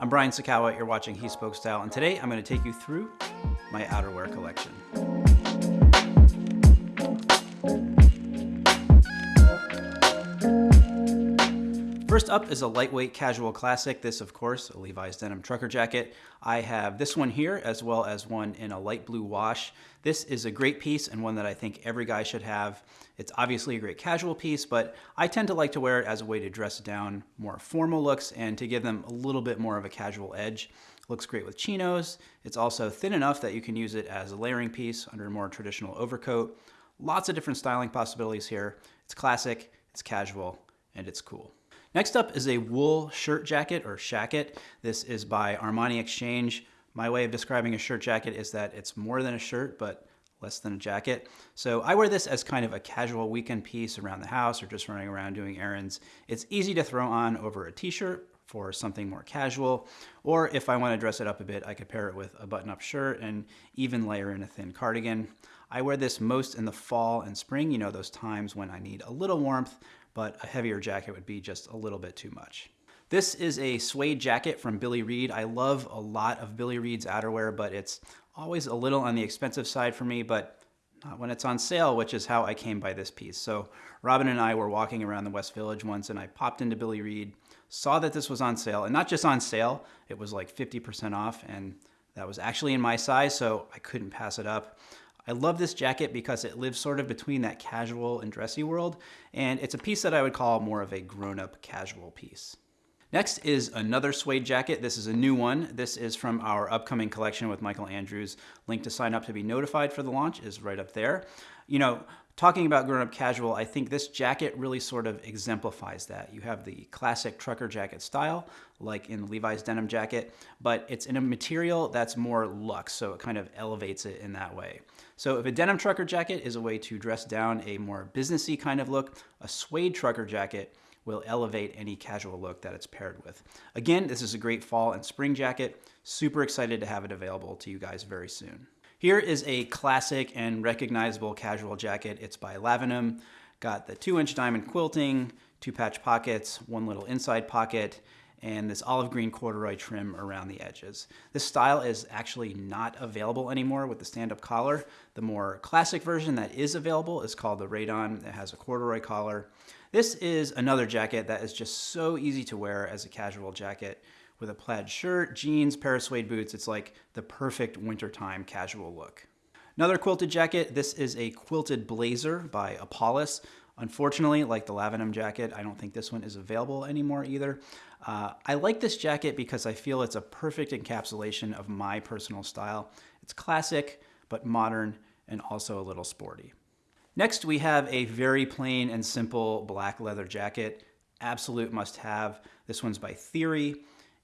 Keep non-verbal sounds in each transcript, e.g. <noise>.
I'm Brian Sacawa, you're watching He Spoke Style, and today I'm going to take you through my outerwear collection. First up is a lightweight casual classic. This, of course, a Levi's denim trucker jacket. I have this one here as well as one in a light blue wash. This is a great piece and one that I think every guy should have. It's obviously a great casual piece, but I tend to like to wear it as a way to dress down more formal looks and to give them a little bit more of a casual edge. Looks great with chinos. It's also thin enough that you can use it as a layering piece under a more traditional overcoat. Lots of different styling possibilities here. It's classic, it's casual, and it's cool. Next up is a wool shirt jacket or shacket. This is by Armani Exchange. My way of describing a shirt jacket is that it's more than a shirt, but less than a jacket. So I wear this as kind of a casual weekend piece around the house or just running around doing errands. It's easy to throw on over a t-shirt for something more casual, or if I want to dress it up a bit, I could pair it with a button-up shirt and even layer in a thin cardigan. I wear this most in the fall and spring, you know, those times when I need a little warmth, but a heavier jacket would be just a little bit too much. This is a suede jacket from Billy Reid. I love a lot of Billy Reid's outerwear, but it's always a little on the expensive side for me, but not when it's on sale, which is how I came by this piece. So Robin and I were walking around the West Village once and I popped into Billy Reid, saw that this was on sale, and not just on sale, it was like 50% off, and that was actually in my size, so I couldn't pass it up. I love this jacket because it lives sort of between that casual and dressy world, and it's a piece that I would call more of a grown-up casual piece. Next is another suede jacket. This is a new one. This is from our upcoming collection with Michael Andrews. Link to sign up to be notified for the launch is right up there. You know, talking about grown-up casual, I think this jacket really sort of exemplifies that. You have the classic trucker jacket style, like in Levi's denim jacket, but it's in a material that's more luxe, so it kind of elevates it in that way. So if a denim trucker jacket is a way to dress down a more businessy kind of look, a suede trucker jacket will elevate any casual look that it's paired with. Again, this is a great fall and spring jacket. Super excited to have it available to you guys very soon. Here is a classic and recognizable casual jacket. It's by Lavenham. Got the two inch diamond quilting, two patch pockets, one little inside pocket, and this olive green corduroy trim around the edges. This style is actually not available anymore with the stand-up collar. The more classic version that is available is called the Raydon. It has a corduroy collar. This is another jacket that is just so easy to wear as a casual jacket. With a plaid shirt, jeans, pair of suede boots, it's like the perfect wintertime casual look. Another quilted jacket, this is a quilted blazer by Apollos. Unfortunately, like the Lavenham jacket, I don't think this one is available anymore either. Uh, I like this jacket because I feel it's a perfect encapsulation of my personal style. It's classic, but modern and also a little sporty. Next, we have a very plain and simple black leather jacket. Absolute must have. This one's by Theory.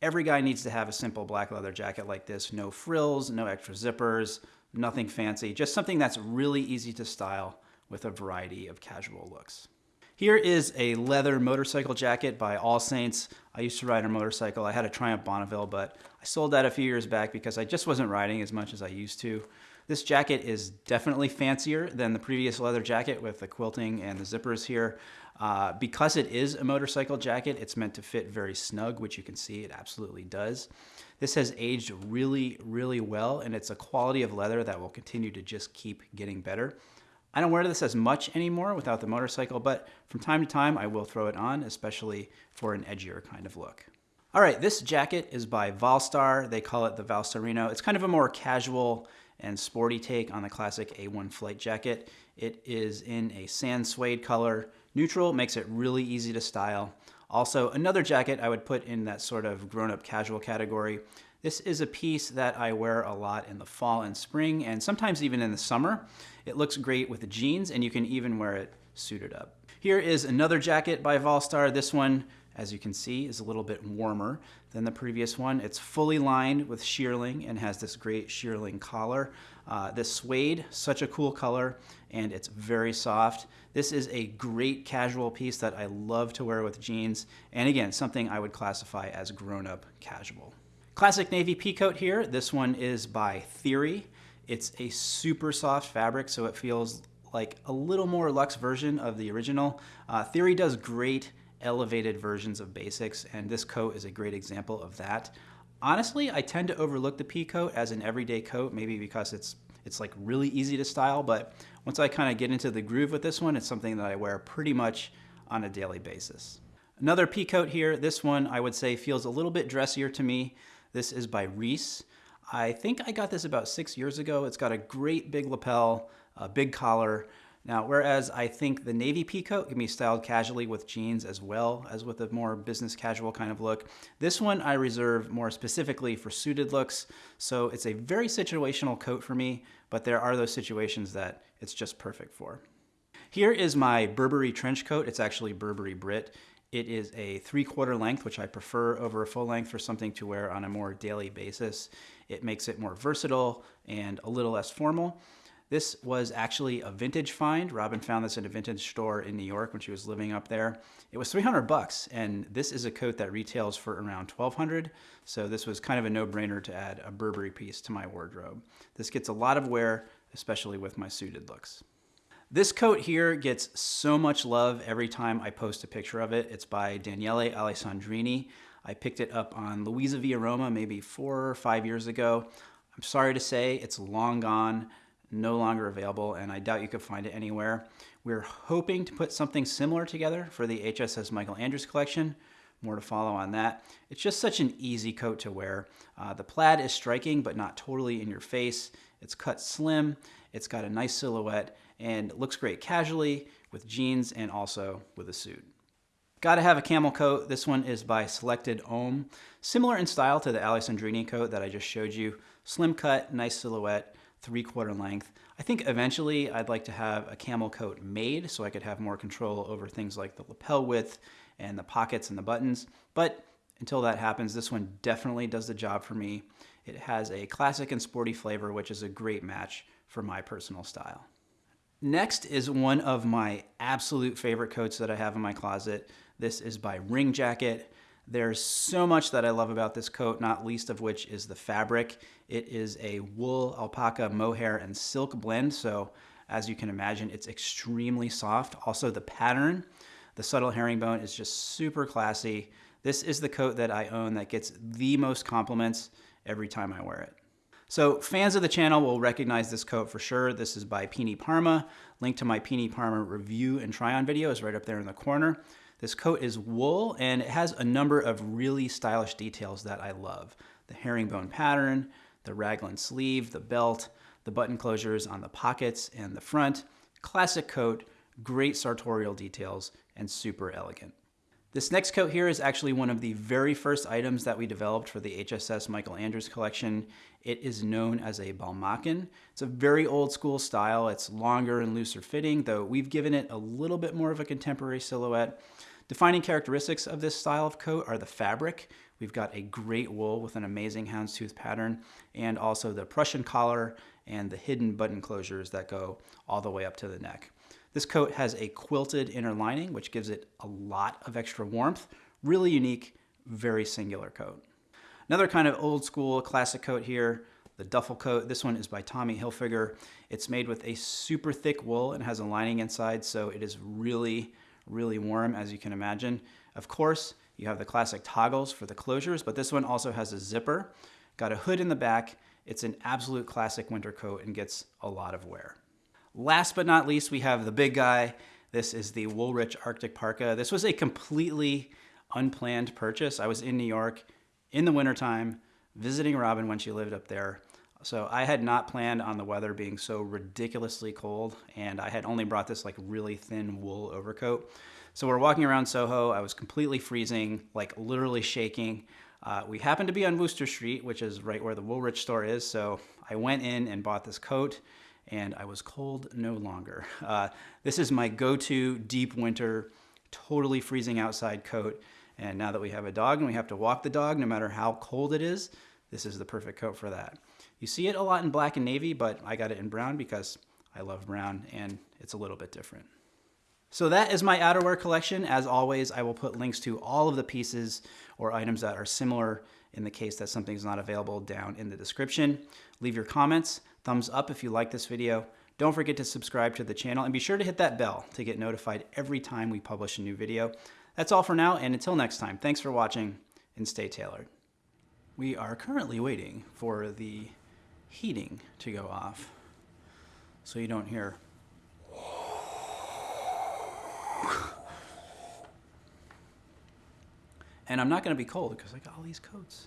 Every guy needs to have a simple black leather jacket like this. No frills, no extra zippers, nothing fancy. Just something that's really easy to style with a variety of casual looks. Here is a leather motorcycle jacket by All Saints. I used to ride a motorcycle. I had a Triumph Bonneville, but I sold that a few years back because I just wasn't riding as much as I used to. This jacket is definitely fancier than the previous leather jacket with the quilting and the zippers here. Uh, because it is a motorcycle jacket, it's meant to fit very snug, which you can see it absolutely does. This has aged really, really well, and it's a quality of leather that will continue to just keep getting better. I don't wear this as much anymore without the motorcycle, but from time to time I will throw it on, especially for an edgier kind of look. All right, this jacket is by Valstar. They call it the Valstarino. It's kind of a more casual and sporty take on the classic A1 flight jacket. It is in a sand suede color. Neutral makes it really easy to style. Also, another jacket I would put in that sort of grown-up casual category. This is a piece that I wear a lot in the fall and spring, and sometimes even in the summer. It looks great with the jeans, and you can even wear it suited up. Here is another jacket by Valstar. This one, as you can see, is a little bit warmer than the previous one. It's fully lined with shearling and has this great shearling collar. Uh, this suede, such a cool color, and it's very soft. This is a great casual piece that I love to wear with jeans, and again, something I would classify as grown-up casual. Classic navy peacoat here. This one is by Theory. It's a super soft fabric, so it feels like a little more luxe version of the original. Uh, Theory does great elevated versions of basics, and this coat is a great example of that. Honestly, I tend to overlook the pea coat as an everyday coat, maybe because it's it's like really easy to style, but once I kind of get into the groove with this one, it's something that I wear pretty much on a daily basis. Another pea coat here, this one I would say feels a little bit dressier to me. This is by Reiss. I think I got this about six years ago. It's got a great big lapel, a big collar, now, whereas I think the navy pea coat can be styled casually with jeans as well as with a more business casual kind of look, this one I reserve more specifically for suited looks. So it's a very situational coat for me, but there are those situations that it's just perfect for. Here is my Burberry trench coat. It's actually Burberry Brit. It is a three quarter length, which I prefer over a full length for something to wear on a more daily basis. It makes it more versatile and a little less formal. This was actually a vintage find. Robin found this in a vintage store in New York when she was living up there. It was 300 bucks, and this is a coat that retails for around 1200. So this was kind of a no-brainer to add a Burberry piece to my wardrobe. This gets a lot of wear, especially with my suited looks. This coat here gets so much love every time I post a picture of it. It's by Daniele Alessandrini. I picked it up on Luisa Via Roma maybe four or five years ago. I'm sorry to say it's long gone no longer available, and I doubt you could find it anywhere. We're hoping to put something similar together for the HSS Michael Andrews collection. More to follow on that. It's just such an easy coat to wear. Uh, the plaid is striking, but not totally in your face. It's cut slim, it's got a nice silhouette, and looks great casually with jeans and also with a suit. Gotta have a camel coat. This one is by Selected Homme. Similar in style to the Alessandrini coat that I just showed you. Slim cut, nice silhouette, three quarter length. I think eventually I'd like to have a camel coat made so I could have more control over things like the lapel width and the pockets and the buttons. But until that happens, this one definitely does the job for me. It has a classic and sporty flavor, which is a great match for my personal style. Next is one of my absolute favorite coats that I have in my closet. This is by Ring Jacket. There's so much that I love about this coat, not least of which is the fabric. It is a wool, alpaca, mohair, and silk blend, so as you can imagine, it's extremely soft. Also the pattern, the subtle herringbone is just super classy. This is the coat that I own that gets the most compliments every time I wear it. So fans of the channel will recognize this coat for sure. This is by Pini Parma. Link to my Pini Parma review and try on video is right up there in the corner. This coat is wool and it has a number of really stylish details that I love. The herringbone pattern, the raglan sleeve, the belt, the button closures on the pockets and the front. Classic coat, great sartorial details, and super elegant. This next coat here is actually one of the very first items that we developed for the HSS Michael Andrews collection. It is known as a balmacaan. It's a very old school style. It's longer and looser fitting, though we've given it a little bit more of a contemporary silhouette. Defining characteristics of this style of coat are the fabric. We've got a great wool with an amazing houndstooth pattern and also the Prussian collar and the hidden button closures that go all the way up to the neck. This coat has a quilted inner lining, which gives it a lot of extra warmth. Really unique, very singular coat. Another kind of old school classic coat here, the duffel coat. This one is by Tommy Hilfiger. It's made with a super thick wool and has a lining inside, so it is really really warm as you can imagine. Of course, you have the classic toggles for the closures, but this one also has a zipper. Got a hood in the back. It's an absolute classic winter coat and gets a lot of wear. Last but not least, we have the big guy. This is the Woolrich Arctic Parka. This was a completely unplanned purchase. I was in New York in the wintertime visiting Robin when she lived up there. So I had not planned on the weather being so ridiculously cold, and I had only brought this like really thin wool overcoat. So we're walking around Soho. I was completely freezing, like literally shaking. Uh, we happened to be on Wooster Street, which is right where the Woolrich store is. So I went in and bought this coat, and I was cold no longer. Uh, this is my go-to deep winter, totally freezing outside coat. And now that we have a dog and we have to walk the dog, no matter how cold it is, this is the perfect coat for that. You see it a lot in black and navy, but I got it in brown because I love brown and it's a little bit different. So that is my outerwear collection. As always, I will put links to all of the pieces or items that are similar in the case that something's not available down in the description. Leave your comments, thumbs up if you like this video. Don't forget to subscribe to the channel and be sure to hit that bell to get notified every time we publish a new video. That's all for now and until next time, thanks for watching and stay tailored. We are currently waiting for the heating to go off so you don't hear <sighs> and I'm not going to be cold because I got all these coats.